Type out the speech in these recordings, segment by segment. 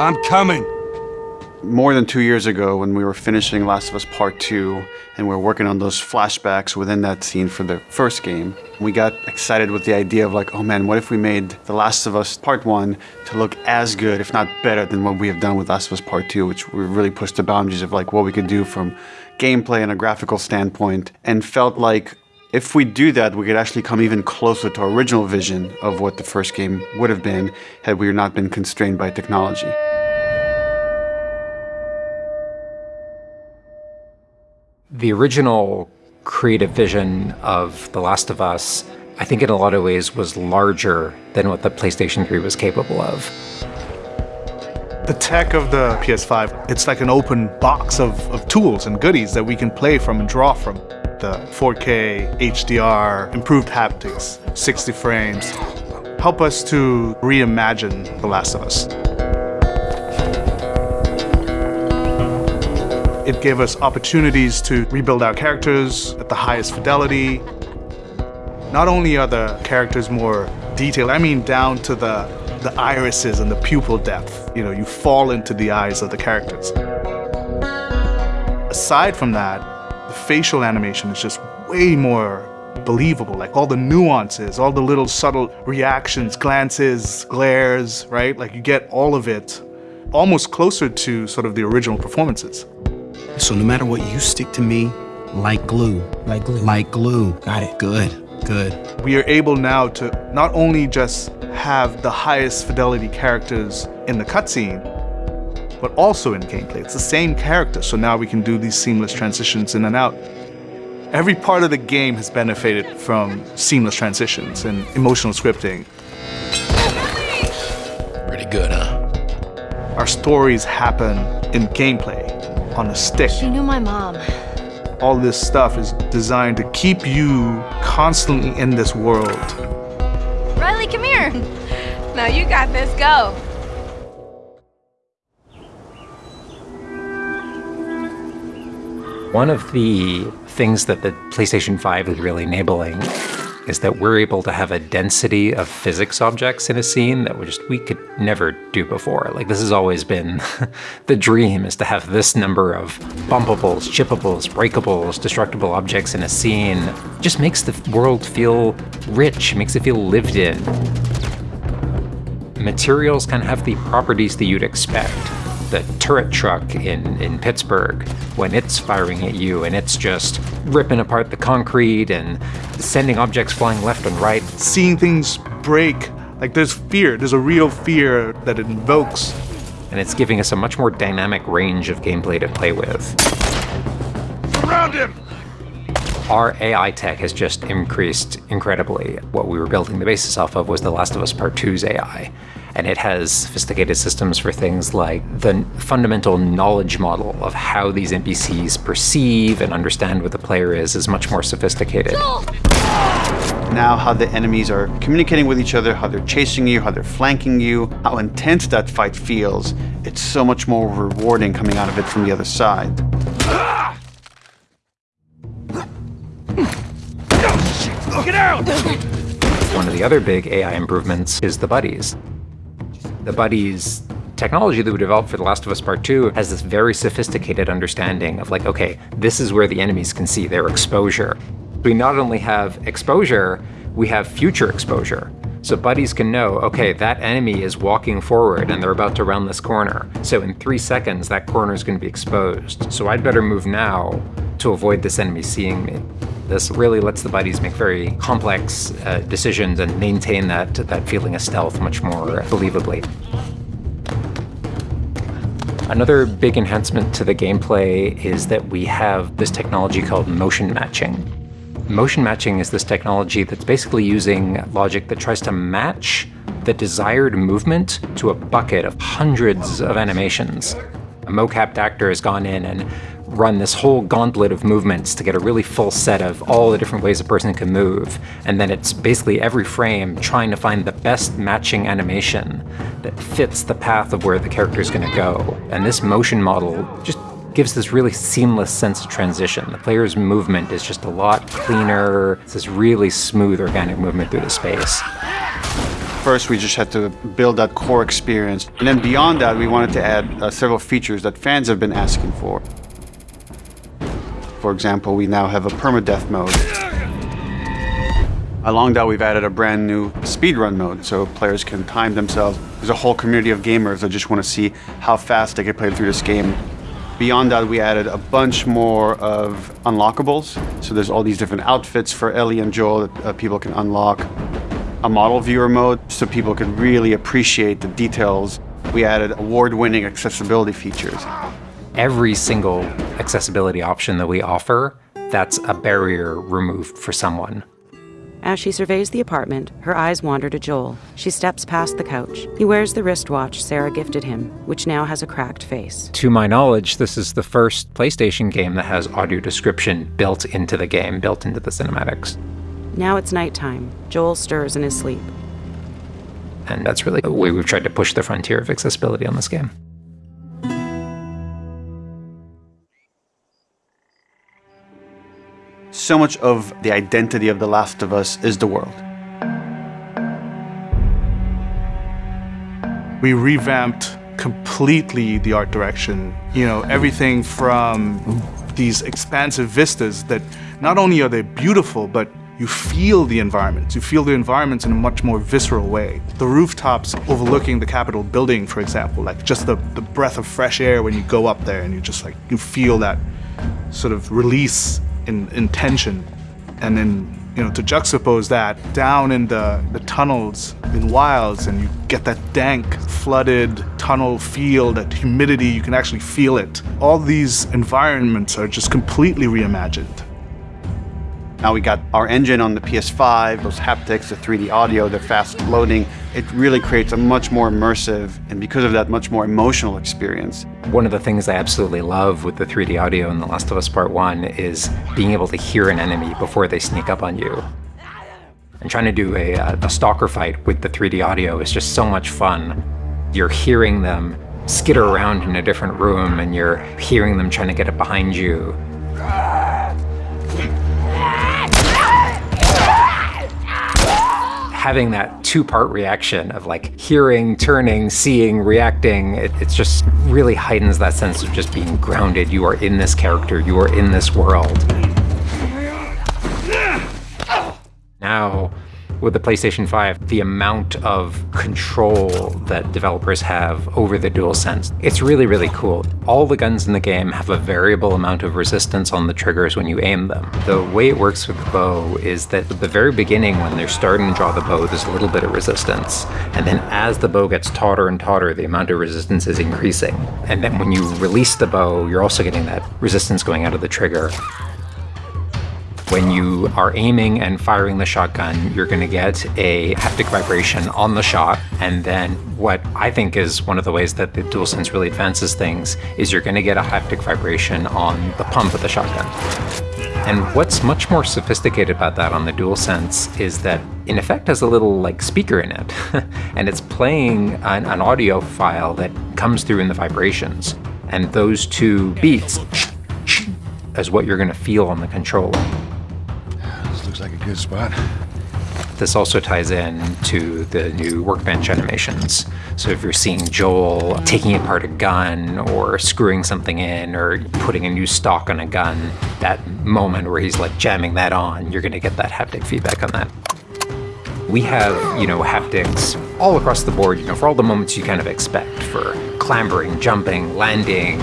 I'm coming. More than two years ago, when we were finishing Last of Us Part 2, and we were working on those flashbacks within that scene for the first game, we got excited with the idea of like, oh man, what if we made The Last of Us Part 1 to look as good, if not better, than what we have done with Last of Us Part 2, which we really pushed the boundaries of like what we could do from gameplay and a graphical standpoint, and felt like if we do that, we could actually come even closer to our original vision of what the first game would have been had we not been constrained by technology. The original creative vision of The Last of Us, I think in a lot of ways was larger than what the PlayStation 3 was capable of. The tech of the PS5, it's like an open box of, of tools and goodies that we can play from and draw from. The 4K, HDR, improved haptics, 60 frames, help us to reimagine The Last of Us. It gave us opportunities to rebuild our characters at the highest fidelity. Not only are the characters more detailed, I mean down to the, the irises and the pupil depth. You know, you fall into the eyes of the characters. Aside from that, the facial animation is just way more believable, like all the nuances, all the little subtle reactions, glances, glares, right? Like you get all of it almost closer to sort of the original performances. So no matter what, you stick to me like glue. Like glue. Like glue. Got it. Good, good. We are able now to not only just have the highest fidelity characters in the cutscene, but also in gameplay. It's the same character, so now we can do these seamless transitions in and out. Every part of the game has benefited from seamless transitions and emotional scripting. Pretty good, huh? Our stories happen in gameplay on a stick. She knew my mom. All this stuff is designed to keep you constantly in this world. Riley, come here. Now you got this. Go. One of the things that the PlayStation 5 is really enabling is that we're able to have a density of physics objects in a scene that we just we could never do before. Like this has always been the dream is to have this number of bumpables, chippables, breakables, destructible objects in a scene. It just makes the world feel rich, makes it feel lived in. Materials can have the properties that you'd expect the turret truck in, in Pittsburgh when it's firing at you and it's just ripping apart the concrete and sending objects flying left and right. Seeing things break, like there's fear, there's a real fear that it invokes. And it's giving us a much more dynamic range of gameplay to play with. Surround him! Our AI tech has just increased incredibly. What we were building the basis off of was The Last of Us Part 2's AI and it has sophisticated systems for things like the fundamental knowledge model of how these NPCs perceive and understand what the player is is much more sophisticated. Now how the enemies are communicating with each other, how they're chasing you, how they're flanking you, how intense that fight feels, it's so much more rewarding coming out of it from the other side. Get out! One of the other big AI improvements is the buddies. The buddies technology that we developed for The Last of Us Part 2 has this very sophisticated understanding of like, okay, this is where the enemies can see their exposure. We not only have exposure, we have future exposure. So buddies can know, okay, that enemy is walking forward and they're about to round this corner. So in three seconds, that corner is going to be exposed. So I'd better move now to avoid this enemy seeing me. This really lets the buddies make very complex uh, decisions and maintain that, that feeling of stealth much more believably. Another big enhancement to the gameplay is that we have this technology called motion matching. Motion matching is this technology that's basically using logic that tries to match the desired movement to a bucket of hundreds of animations. A mocapped actor has gone in and run this whole gauntlet of movements to get a really full set of all the different ways a person can move. And then it's basically every frame trying to find the best matching animation that fits the path of where the character is going to go. And this motion model just gives this really seamless sense of transition. The player's movement is just a lot cleaner. It's this really smooth organic movement through the space. First, we just had to build that core experience. And then beyond that, we wanted to add uh, several features that fans have been asking for. For example, we now have a permadeath mode. Along that, we've added a brand new speedrun mode so players can time themselves. There's a whole community of gamers that just want to see how fast they can play through this game. Beyond that, we added a bunch more of unlockables. So there's all these different outfits for Ellie and Joel that uh, people can unlock. A model viewer mode so people can really appreciate the details. We added award-winning accessibility features. Every single accessibility option that we offer, that's a barrier removed for someone. As she surveys the apartment, her eyes wander to Joel. She steps past the couch. He wears the wristwatch Sarah gifted him, which now has a cracked face. To my knowledge, this is the first PlayStation game that has audio description built into the game, built into the cinematics. Now it's nighttime. Joel stirs in his sleep. And that's really the way we've tried to push the frontier of accessibility on this game. So much of the identity of The Last of Us is the world. We revamped completely the art direction. You know, everything from these expansive vistas that not only are they beautiful, but you feel the environments. You feel the environments in a much more visceral way. The rooftops overlooking the Capitol building, for example, like just the, the breath of fresh air when you go up there and you just like, you feel that sort of release in, in tension. And then, you know, to juxtapose that down in the, the tunnels in Wilds and you get that dank, flooded tunnel feel, that humidity, you can actually feel it. All these environments are just completely reimagined. Now we got our engine on the PS5, those haptics, the 3D audio, the fast loading. It really creates a much more immersive and because of that, much more emotional experience. One of the things I absolutely love with the 3D audio in The Last of Us Part 1 is being able to hear an enemy before they sneak up on you. And trying to do a, uh, a stalker fight with the 3D audio is just so much fun. You're hearing them skitter around in a different room and you're hearing them trying to get it behind you. Having that two-part reaction of like hearing, turning, seeing, reacting, it, just really heightens that sense of just being grounded. You are in this character, you are in this world. Now, with the PlayStation 5, the amount of control that developers have over the DualSense, it's really, really cool. All the guns in the game have a variable amount of resistance on the triggers when you aim them. The way it works with the bow is that at the very beginning, when they're starting to draw the bow, there's a little bit of resistance. And then as the bow gets tauter and tauter, the amount of resistance is increasing. And then when you release the bow, you're also getting that resistance going out of the trigger. When you are aiming and firing the shotgun, you're going to get a haptic vibration on the shot. And then what I think is one of the ways that the DualSense really advances things is you're going to get a haptic vibration on the pump of the shotgun. And what's much more sophisticated about that on the DualSense is that in effect has a little like speaker in it. and it's playing an, an audio file that comes through in the vibrations. And those two beats is what you're going to feel on the controller good spot. This also ties in to the new workbench animations. So if you're seeing Joel taking apart a gun or screwing something in or putting a new stock on a gun, that moment where he's like jamming that on, you're gonna get that haptic feedback on that. We have, you know, haptics all across the board, you know, for all the moments you kind of expect for clambering, jumping, landing,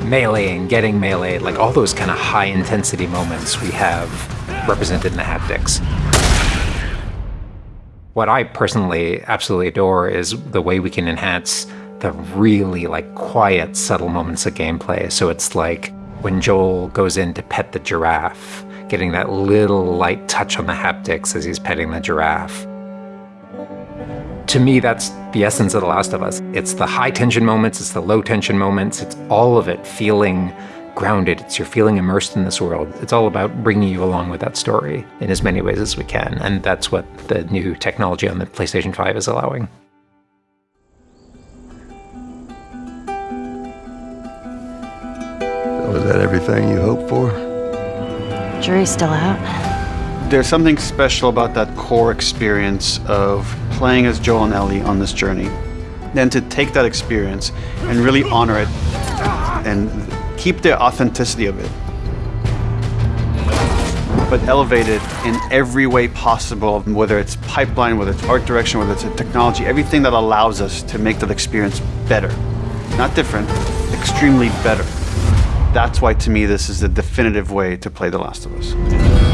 meleeing, getting melee, like all those kind of high intensity moments we have represented in the haptics. What I personally absolutely adore is the way we can enhance the really like quiet, subtle moments of gameplay. So it's like when Joel goes in to pet the giraffe, getting that little light touch on the haptics as he's petting the giraffe. To me, that's the essence of The Last of Us. It's the high tension moments, it's the low tension moments, it's all of it feeling grounded. It's you're feeling immersed in this world. It's all about bringing you along with that story in as many ways as we can. And that's what the new technology on the PlayStation 5 is allowing. Was that everything you hoped for? Jury's still out. There's something special about that core experience of playing as Joel and Ellie on this journey. Then to take that experience and really honor it and keep the authenticity of it, but elevate it in every way possible, whether it's pipeline, whether it's art direction, whether it's a technology, everything that allows us to make that experience better. Not different, extremely better. That's why, to me, this is the definitive way to play The Last of Us.